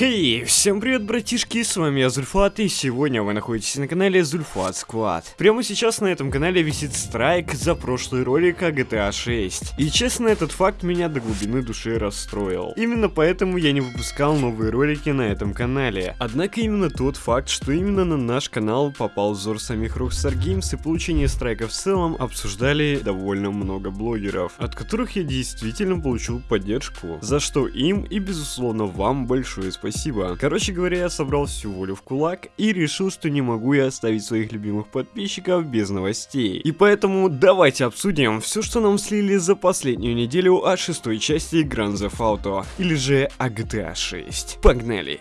Хей, всем привет, братишки, с вами я Зульфат, и сегодня вы находитесь на канале Зульфат Сквад. Прямо сейчас на этом канале висит страйк за прошлый ролик о GTA 6. И честно, этот факт меня до глубины души расстроил. Именно поэтому я не выпускал новые ролики на этом канале. Однако именно тот факт, что именно на наш канал попал взор самих Rockstar Games и получение страйка в целом, обсуждали довольно много блогеров, от которых я действительно получил поддержку, за что им и безусловно вам большое спасибо. Короче говоря, я собрал всю волю в кулак и решил, что не могу я оставить своих любимых подписчиков без новостей. И поэтому давайте обсудим все, что нам слили за последнюю неделю о шестой части Grand Theft Auto, или же о GTA 6. Погнали!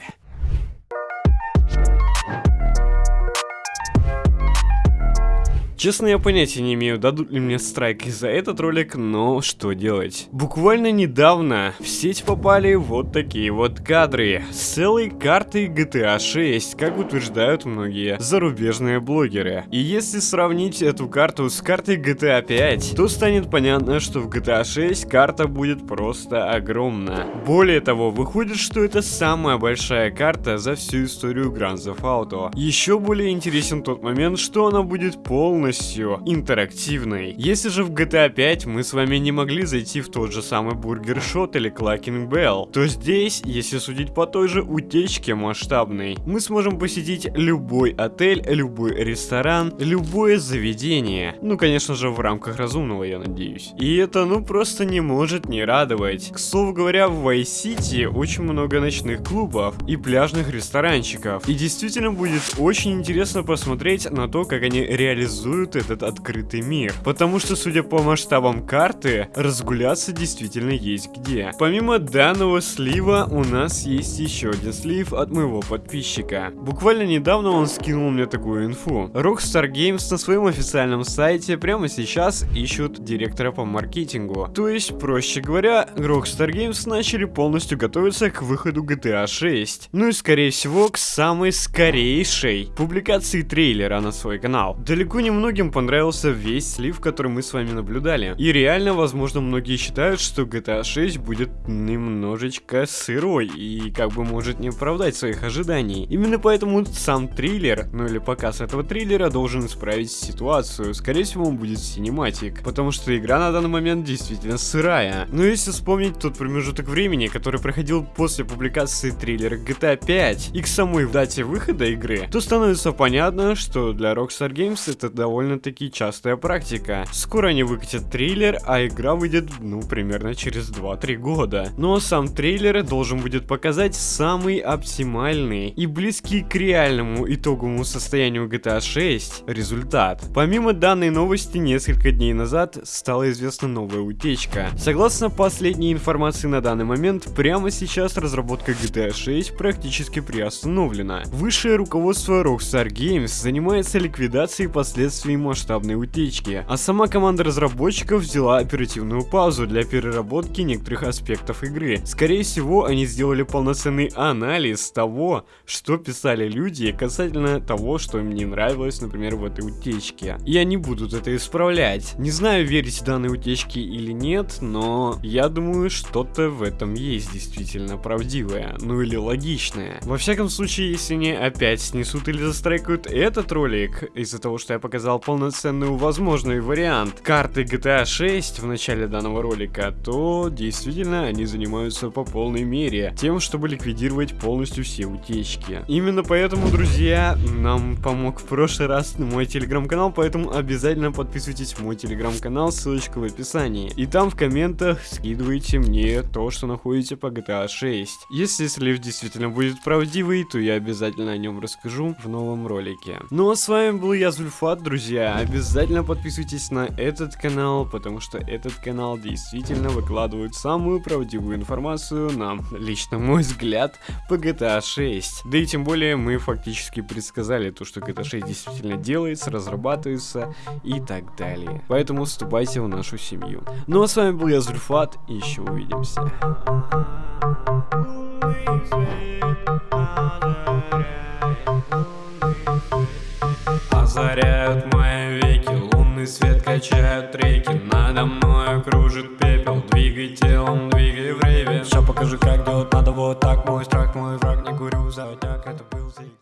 Честно, я понятия не имею, дадут ли мне страйк за этот ролик, но что делать. Буквально недавно в сеть попали вот такие вот кадры с целой картой GTA 6, как утверждают многие зарубежные блогеры. И если сравнить эту карту с картой GTA 5, то станет понятно, что в GTA 6 карта будет просто огромна. Более того, выходит, что это самая большая карта за всю историю Grand Theft Auto. Еще более интересен тот момент, что она будет полностью полностью интерактивной. Если же в GTA 5 мы с вами не могли зайти в тот же самый Burger Shot или Cluckin' Bell, то здесь, если судить по той же утечке масштабной, мы сможем посетить любой отель, любой ресторан, любое заведение. Ну, конечно же, в рамках разумного, я надеюсь. И это, ну, просто не может не радовать. К слову говоря, в Vice City очень много ночных клубов и пляжных ресторанчиков. И действительно будет очень интересно посмотреть на то, как они реализуют реализуют этот открытый мир. Потому что, судя по масштабам карты, разгуляться действительно есть где. Помимо данного слива, у нас есть еще один слив от моего подписчика. Буквально недавно он скинул мне такую инфу. Rockstar Games на своем официальном сайте прямо сейчас ищут директора по маркетингу. То есть, проще говоря, Rockstar Games начали полностью готовиться к выходу GTA 6. Ну и скорее всего к самой скорейшей публикации трейлера на свой канал. Далеко не много многим понравился весь слив, который мы с вами наблюдали. И реально, возможно, многие считают, что GTA 6 будет немножечко сырой и как бы может не оправдать своих ожиданий. Именно поэтому сам триллер, ну или показ этого триллера должен исправить ситуацию. Скорее всего, он будет синематик, потому что игра на данный момент действительно сырая. Но если вспомнить тот промежуток времени, который проходил после публикации триллера GTA 5 и к самой дате выхода игры, то становится понятно, что для Rockstar Games это довольно довольно-таки частая практика. Скоро они выкатят трейлер, а игра выйдет, ну, примерно через 2-3 года. Но сам трейлер должен будет показать самый оптимальный и близкий к реальному итоговому состоянию GTA 6 результат. Помимо данной новости, несколько дней назад стала известна новая утечка. Согласно последней информации на данный момент, прямо сейчас разработка GTA 6 практически приостановлена. Высшее руководство Rockstar Games занимается ликвидацией последствий последствий масштабной утечки, а сама команда разработчиков взяла оперативную паузу для переработки некоторых аспектов игры. Скорее всего, они сделали полноценный анализ того, что писали люди касательно того, что им не нравилось, например, в этой утечке. И они будут это исправлять. Не знаю, верить данной утечке или нет, но я думаю, что-то в этом есть действительно правдивое, ну или логичное. Во всяком случае, если они опять снесут или застрайкают этот ролик из-за того, что я показал полноценный возможный вариант карты GTA 6 в начале данного ролика, то действительно они занимаются по полной мере тем, чтобы ликвидировать полностью все утечки. Именно поэтому, друзья, нам помог в прошлый раз мой телеграм-канал, поэтому обязательно подписывайтесь в мой телеграм-канал, ссылочка в описании. И там в комментах скидывайте мне то, что находите по GTA 6. Если слив действительно будет правдивый, то я обязательно о нем расскажу в новом ролике. Ну а с вами был я, Зульфат, друзья друзья, обязательно подписывайтесь на этот канал, потому что этот канал действительно выкладывает самую правдивую информацию, на лично мой взгляд, по GTA 6. Да и тем более мы фактически предсказали то, что GTA 6 действительно делается, разрабатывается и так далее. Поэтому вступайте в нашу семью. Ну а с вами был я, Зульфат, и еще увидимся озаряют свет качают реки Надо мной кружит пепел Двигай телом, двигай в рейве Все покажи, как делать надо вот так Мой страх, мой враг, не был заводняк, это был зигзаг